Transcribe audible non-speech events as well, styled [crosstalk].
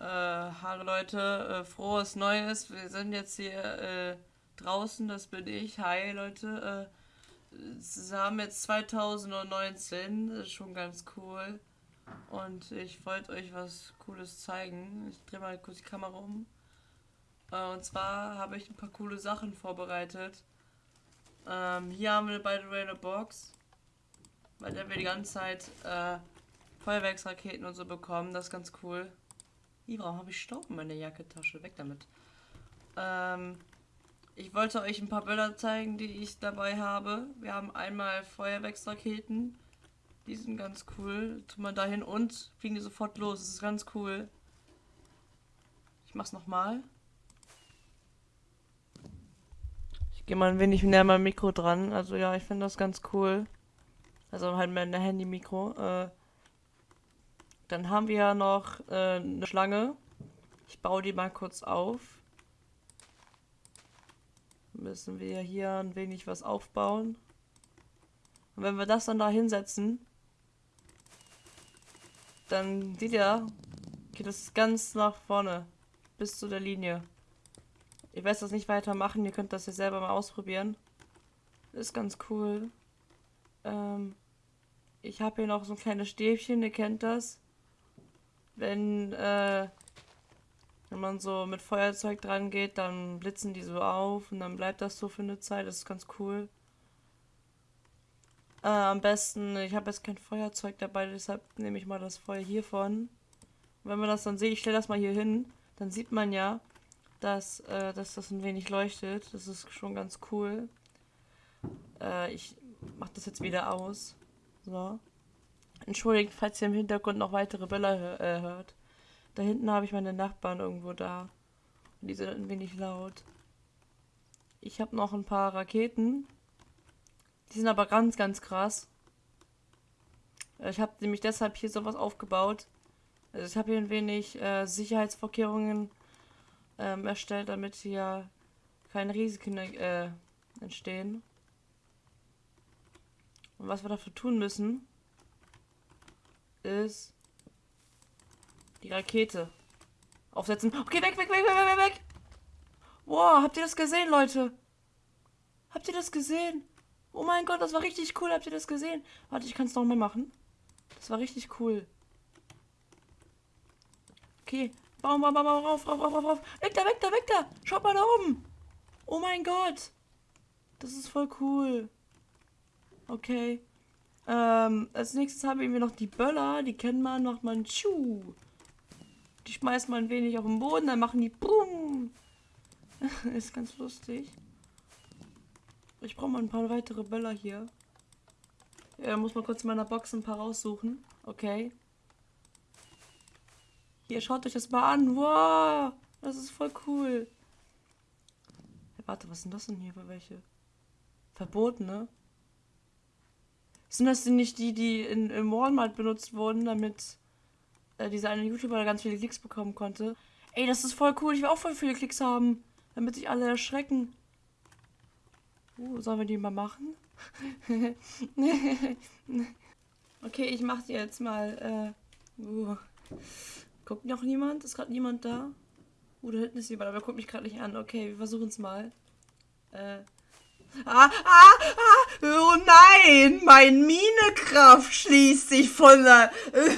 Äh, hallo Leute, äh, frohes Neues. Wir sind jetzt hier äh, draußen, das bin ich. Hi Leute. Äh, sie haben jetzt 2019, das ist schon ganz cool. Und ich wollte euch was Cooles zeigen. Ich drehe mal kurz die Kamera um. Äh, und zwar habe ich ein paar coole Sachen vorbereitet. Ähm, hier haben wir by the way Box, bei der wir die ganze Zeit äh, Feuerwerksraketen und so bekommen. Das ist ganz cool. Warum habe ich Staub in meiner Jacketasche? Weg damit. Ähm, ich wollte euch ein paar Bilder zeigen, die ich dabei habe. Wir haben einmal Feuerwerksraketen. Die sind ganz cool. Tun wir dahin und fliegen die sofort los. Das ist ganz cool. Ich mach's nochmal. Ich gehe mal ein wenig näher mein Mikro dran. Also ja, ich finde das ganz cool. Also halt mein Handy-Mikro. Äh, dann haben wir ja noch äh, eine Schlange. Ich baue die mal kurz auf. Müssen wir hier ein wenig was aufbauen. Und wenn wir das dann da hinsetzen, dann seht ihr, geht es ganz nach vorne. Bis zu der Linie. Ich werde das nicht weitermachen, ihr könnt das ja selber mal ausprobieren. Ist ganz cool. Ähm, ich habe hier noch so ein kleines Stäbchen, ihr kennt das wenn, äh, wenn man so mit Feuerzeug dran geht, dann blitzen die so auf und dann bleibt das so für eine Zeit. Das ist ganz cool. Äh, am besten, ich habe jetzt kein Feuerzeug dabei, deshalb nehme ich mal das Feuer hiervon. wenn man das dann sieht, ich stelle das mal hier hin, dann sieht man ja, dass, äh, dass das ein wenig leuchtet. Das ist schon ganz cool. Äh, ich mache das jetzt wieder aus. So. Entschuldigt, falls ihr im Hintergrund noch weitere Böller äh, hört. Da hinten habe ich meine Nachbarn irgendwo da. Und die sind ein wenig laut. Ich habe noch ein paar Raketen. Die sind aber ganz, ganz krass. Ich habe nämlich deshalb hier sowas aufgebaut. Also ich habe hier ein wenig äh, Sicherheitsvorkehrungen ähm, erstellt, damit hier keine Risiken äh, entstehen. Und was wir dafür tun müssen, ist die Rakete aufsetzen. Okay, weg, weg, weg, weg, weg, weg. Wow, habt ihr das gesehen, Leute? Habt ihr das gesehen? Oh mein Gott, das war richtig cool. Habt ihr das gesehen? Warte, ich kann es nochmal machen. Das war richtig cool. Okay. Baum, baum, baum, rauf, rauf, rauf, rauf, rauf. Weg da, weg da, weg da. Schaut mal da oben. Oh mein Gott. Das ist voll cool. Okay. Ähm, als nächstes haben wir noch die Böller. Die kennen man, macht man Tschu. Die schmeißt man ein wenig auf den Boden, dann machen die Boom. [laughs] Ist ganz lustig. Ich brauche mal ein paar weitere Böller hier. Ja, muss man kurz in meiner Box ein paar raussuchen. Okay. Hier, schaut euch das mal an. Wow, das ist voll cool. Hey, warte, was sind das denn hier für welche? Verboten, ne? Sind das denn nicht die, die in, im Walmart benutzt wurden, damit äh, dieser eine YouTuber ganz viele Klicks bekommen konnte? Ey, das ist voll cool. Ich will auch voll viele Klicks haben, damit sich alle erschrecken. Uh, sollen wir die mal machen? [laughs] okay, ich mach die jetzt mal. Äh, uh. Guckt noch niemand? Ist gerade niemand da? Uh, da hinten ist jemand, aber er guckt mich gerade nicht an. Okay, wir versuchen es mal. Äh, Ah, ah, ah, oh nein, mein Minekraft schließt sich von der... Äh,